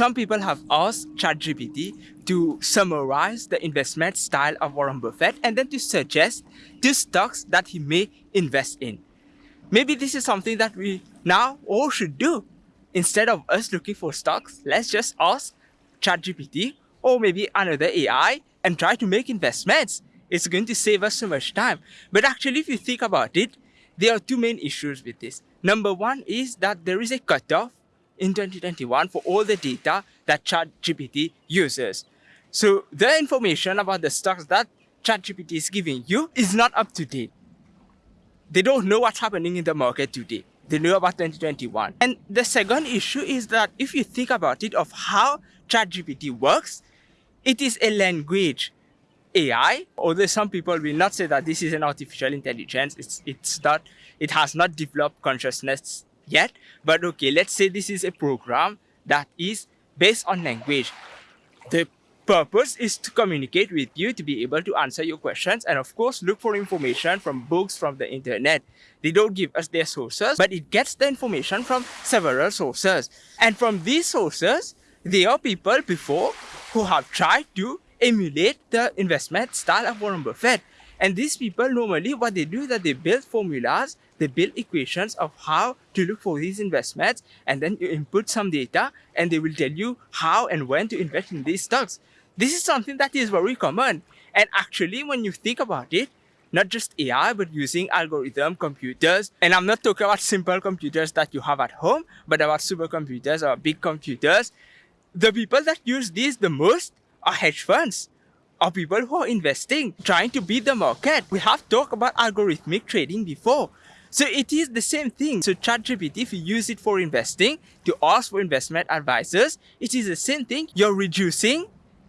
some people have asked ChatGPT to summarize the investment style of Warren Buffett and then to suggest two stocks that he may invest in. Maybe this is something that we now all should do. Instead of us looking for stocks, let's just ask ChatGPT or maybe another AI and try to make investments. It's going to save us so much time. But actually, if you think about it, there are two main issues with this. Number one is that there is a cutoff in 2021 for all the data that ChatGPT uses. So the information about the stocks that ChatGPT is giving you is not up to date. They don't know what's happening in the market today. They know about 2021. And the second issue is that if you think about it of how ChatGPT works, it is a language AI, although some people will not say that this is an artificial intelligence, it's, it's not, it has not developed consciousness yet, but okay, let's say this is a program that is based on language. The purpose is to communicate with you to be able to answer your questions and of course look for information from books from the internet. They don't give us their sources, but it gets the information from several sources. And from these sources, there are people before who have tried to emulate the investment style of Warren Buffett. And these people normally what they do is that they build formulas, they build equations of how to look for these investments and then you input some data and they will tell you how and when to invest in these stocks. This is something that is very common. And actually when you think about it, not just AI, but using algorithm computers. And I'm not talking about simple computers that you have at home, but about supercomputers or big computers. The people that use these the most are hedge funds are people who are investing, trying to beat the market. We have talked about algorithmic trading before. So it is the same thing. So ChatGPT, if you use it for investing, to ask for investment advisors, it is the same thing. You're reducing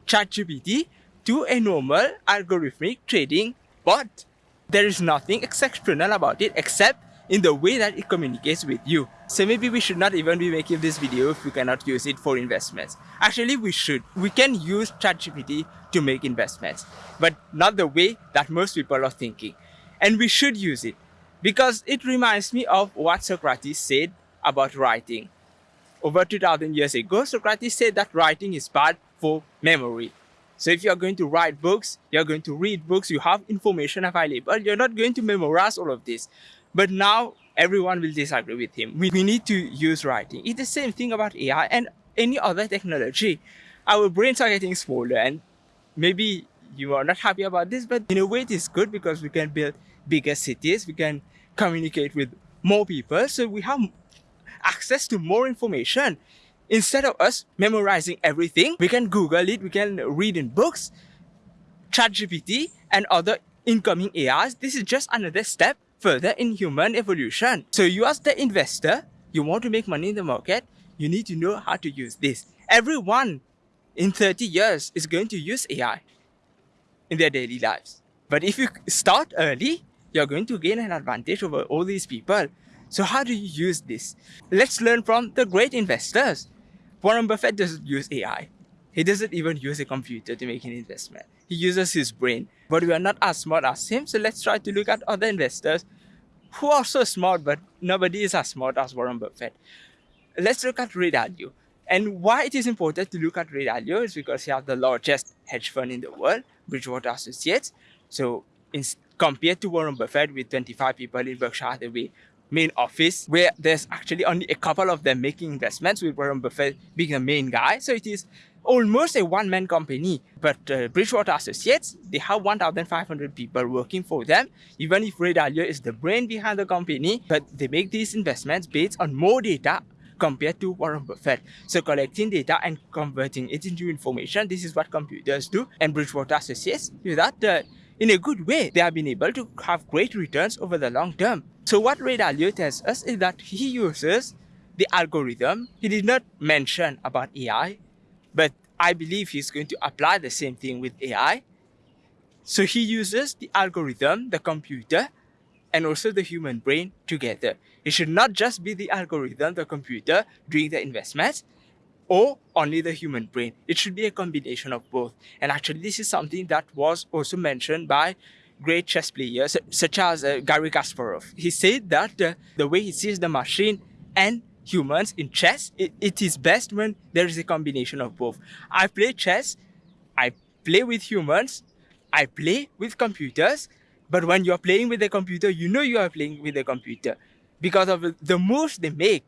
ChatGPT to a normal algorithmic trading bot. There is nothing exceptional about it except in the way that it communicates with you. So maybe we should not even be making this video if we cannot use it for investments. Actually, we should. We can use ChatGPT to make investments, but not the way that most people are thinking. And we should use it because it reminds me of what Socrates said about writing. Over 2000 years ago, Socrates said that writing is bad for memory. So if you're going to write books, you're going to read books, you have information available, you're not going to memorize all of this. But now everyone will disagree with him. We, need to use writing. It's the same thing about AI and any other technology. Our brains are getting smaller and maybe you are not happy about this, but in a way it is good because we can build bigger cities, we can communicate with more people, so we have access to more information. Instead of us memorizing everything, we can Google it, we can read in books, ChatGPT and other incoming AIs. This is just another step further in human evolution. So you as the investor, you want to make money in the market, you need to know how to use this. Everyone in 30 years is going to use AI in their daily lives. But if you start early, you're going to gain an advantage over all these people. So how do you use this? Let's learn from the great investors. Warren Buffett doesn't use AI. He doesn't even use a computer to make an investment. He uses his brain. But we are not as smart as him, so let's try to look at other investors who are so smart, but nobody is as smart as Warren Buffett. Let's look at Ray Dalio. And why it is important to look at Ray Dalio is because he has the largest hedge fund in the world, Bridgewater Associates. So in, compared to Warren Buffett with 25 people in Berkshire Hathaway main office, where there's actually only a couple of them making investments with Warren Buffett being the main guy. So it is almost a one-man company. But uh, Bridgewater Associates, they have 1,500 people working for them. Even if Ray Dalio is the brain behind the company, but they make these investments based on more data compared to Warren Buffett. So collecting data and converting it into information, this is what computers do. And Bridgewater Associates do that uh, in a good way. They have been able to have great returns over the long term. So what Ray Dalio tells us is that he uses the algorithm. He did not mention about AI, but I believe he's going to apply the same thing with AI. So he uses the algorithm, the computer, and also the human brain together. It should not just be the algorithm, the computer doing the investments, or only the human brain. It should be a combination of both. And actually, this is something that was also mentioned by great chess players such as uh, Garry Kasparov. He said that uh, the way he sees the machine and humans in chess, it, it is best when there is a combination of both. I play chess, I play with humans, I play with computers, but when you're playing with a computer, you know you are playing with a computer because of the moves they make.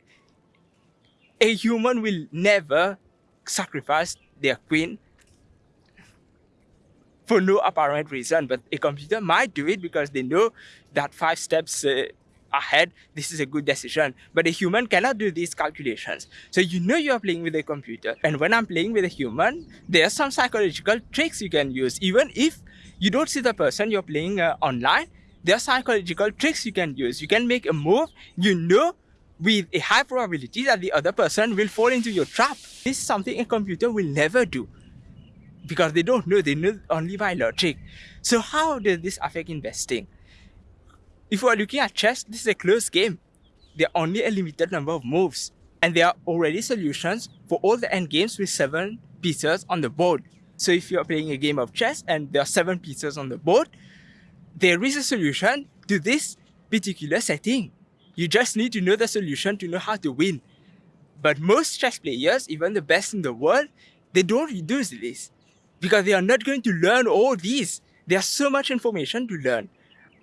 A human will never sacrifice their queen for no apparent reason, but a computer might do it because they know that five steps uh, ahead, this is a good decision. But a human cannot do these calculations. So you know you are playing with a computer. And when I'm playing with a human, there are some psychological tricks you can use. Even if you don't see the person you're playing uh, online, there are psychological tricks you can use. You can make a move, you know with a high probability that the other person will fall into your trap. This is something a computer will never do because they don't know, they know only by logic. So how does this affect investing? If we are looking at chess, this is a closed game. There are only a limited number of moves. And there are already solutions for all the endgames with seven pieces on the board. So if you're playing a game of chess and there are seven pieces on the board, there is a solution to this particular setting. You just need to know the solution to know how to win. But most chess players, even the best in the world, they don't use this because they are not going to learn all these. There's so much information to learn.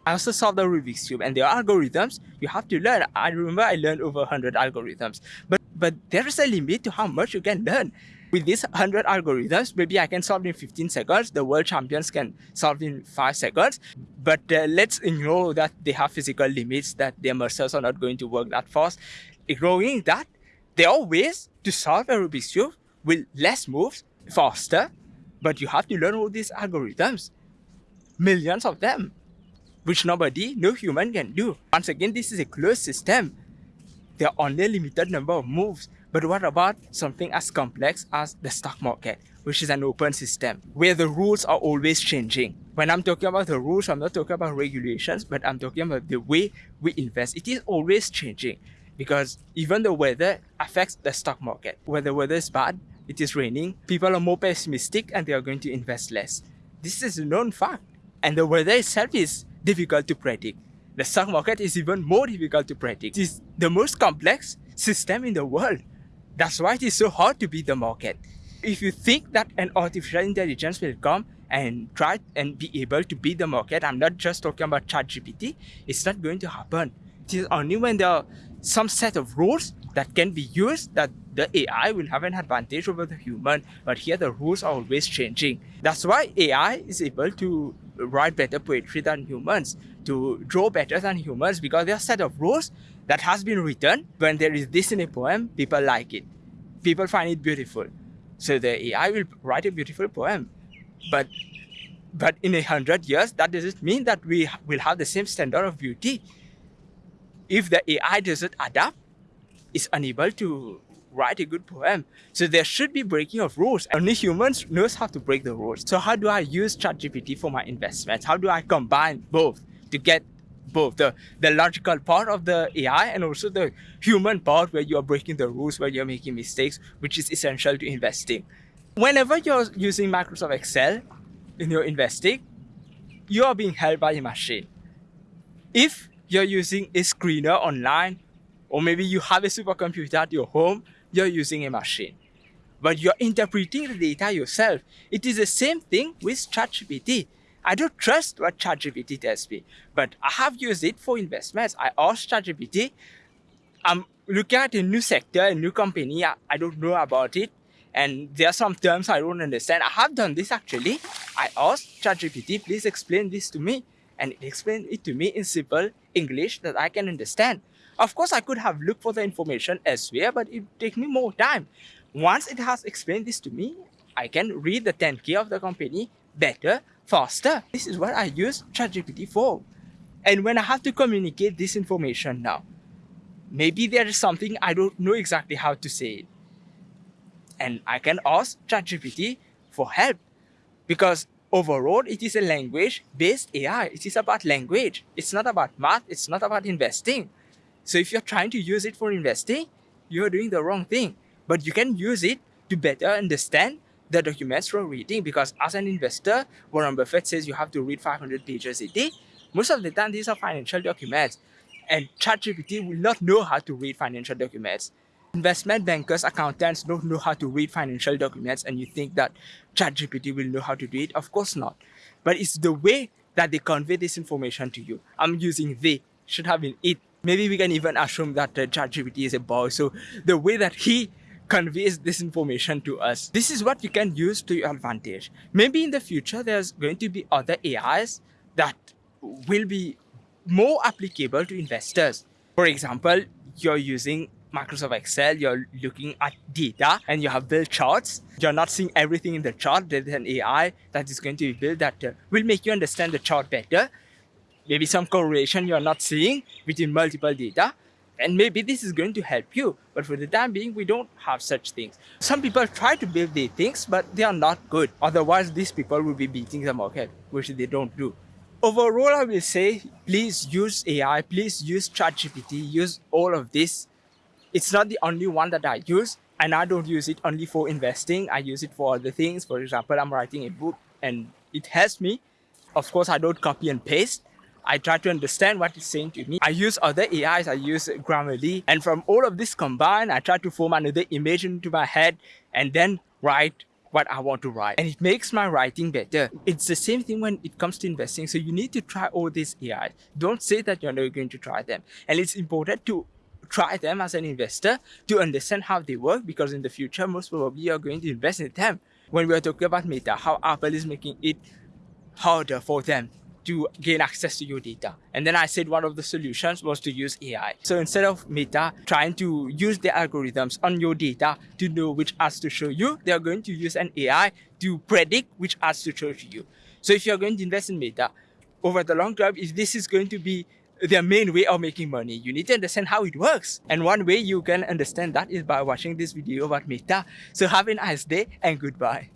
I also solved the Rubik's Cube and there are algorithms you have to learn. I remember I learned over 100 algorithms, but, but there is a limit to how much you can learn. With these 100 algorithms, maybe I can solve in 15 seconds. The world champions can solve in 5 seconds. But uh, let's ignore that they have physical limits, that their muscles are not going to work that fast. Ignoring that, there are ways to solve a Rubik's Cube with less moves, faster, but you have to learn all these algorithms. Millions of them which nobody, no human can do. Once again, this is a closed system. There are only a limited number of moves. But what about something as complex as the stock market, which is an open system, where the rules are always changing? When I'm talking about the rules, I'm not talking about regulations, but I'm talking about the way we invest. It is always changing because even the weather affects the stock market. When the weather is bad, it is raining, people are more pessimistic and they are going to invest less. This is a known fact. And the weather itself is difficult to predict. The stock market is even more difficult to predict. It is the most complex system in the world. That's why it is so hard to beat the market. If you think that an artificial intelligence will come and try and be able to beat the market, I'm not just talking about ChatGPT, it's not going to happen. It is only when there are some set of rules that can be used that the AI will have an advantage over the human. But here the rules are always changing. That's why AI is able to write better poetry than humans, to draw better than humans because there are a set of rules that has been written. When there is this in a poem, people like it. People find it beautiful. So the AI will write a beautiful poem. But but in a hundred years, that doesn't mean that we will have the same standard of beauty. If the AI doesn't adapt, it's unable to write a good poem. So there should be breaking of rules. Only humans knows how to break the rules. So how do I use ChatGPT for my investments? How do I combine both to get both the, the logical part of the AI and also the human part where you're breaking the rules, where you're making mistakes, which is essential to investing. Whenever you're using Microsoft Excel in your investing, you are being held by a machine. If you're using a screener online, or maybe you have a supercomputer at your home, you're using a machine. But you're interpreting the data yourself. It is the same thing with ChatGPT. I don't trust what ChatGPT tells me, but I have used it for investments. I asked ChatGPT, I'm looking at a new sector, a new company, I, I don't know about it, and there are some terms I don't understand. I have done this actually. I asked ChatGPT, please explain this to me, and it explained it to me in simple English that I can understand. Of course, I could have looked for the information elsewhere, but it would take me more time. Once it has explained this to me, I can read the 10K of the company better, faster. This is what I use ChatGPT for. And when I have to communicate this information now, maybe there is something I don't know exactly how to say it. And I can ask ChatGPT for help because overall it is a language based AI. It is about language. It's not about math. It's not about investing. So if you're trying to use it for investing, you're doing the wrong thing. But you can use it to better understand the documents from reading because as an investor, Warren Buffett says you have to read 500 pages a day. Most of the time, these are financial documents. And ChatGPT will not know how to read financial documents. investment bankers, accountants don't know how to read financial documents and you think that ChatGPT will know how to do it. Of course not. But it's the way that they convey this information to you. I'm using they, should have been it. Maybe we can even assume that uh, ChatGPT is a boy. So the way that he conveys this information to us, this is what you can use to your advantage. Maybe in the future, there's going to be other AIs that will be more applicable to investors. For example, you're using Microsoft Excel, you're looking at data and you have built charts. You're not seeing everything in the chart. There's an AI that is going to be built that uh, will make you understand the chart better. Maybe some correlation you're not seeing between multiple data. And maybe this is going to help you. But for the time being, we don't have such things. Some people try to build these things, but they are not good. Otherwise, these people will be beating the market, which they don't do. Overall, I will say, please use AI, please use ChatGPT, use all of this it's not the only one that I use and I don't use it only for investing. I use it for other things. For example, I'm writing a book and it helps me. Of course, I don't copy and paste. I try to understand what it's saying to me. I use other AIs, I use Grammarly, and from all of this combined, I try to form another image into my head and then write what I want to write. And it makes my writing better. It's the same thing when it comes to investing. So you need to try all these AIs. Don't say that you're not going to try them. And it's important to try them as an investor to understand how they work because in the future, most probably you're going to invest in them. When we are talking about Meta, how Apple is making it harder for them to gain access to your data. And then I said one of the solutions was to use AI. So instead of Meta trying to use the algorithms on your data to know which ads to show you, they are going to use an AI to predict which ads to show to you. So if you're going to invest in Meta, over the long term, if this is going to be their main way of making money. You need to understand how it works. And one way you can understand that is by watching this video about Meta. So have a nice day and goodbye.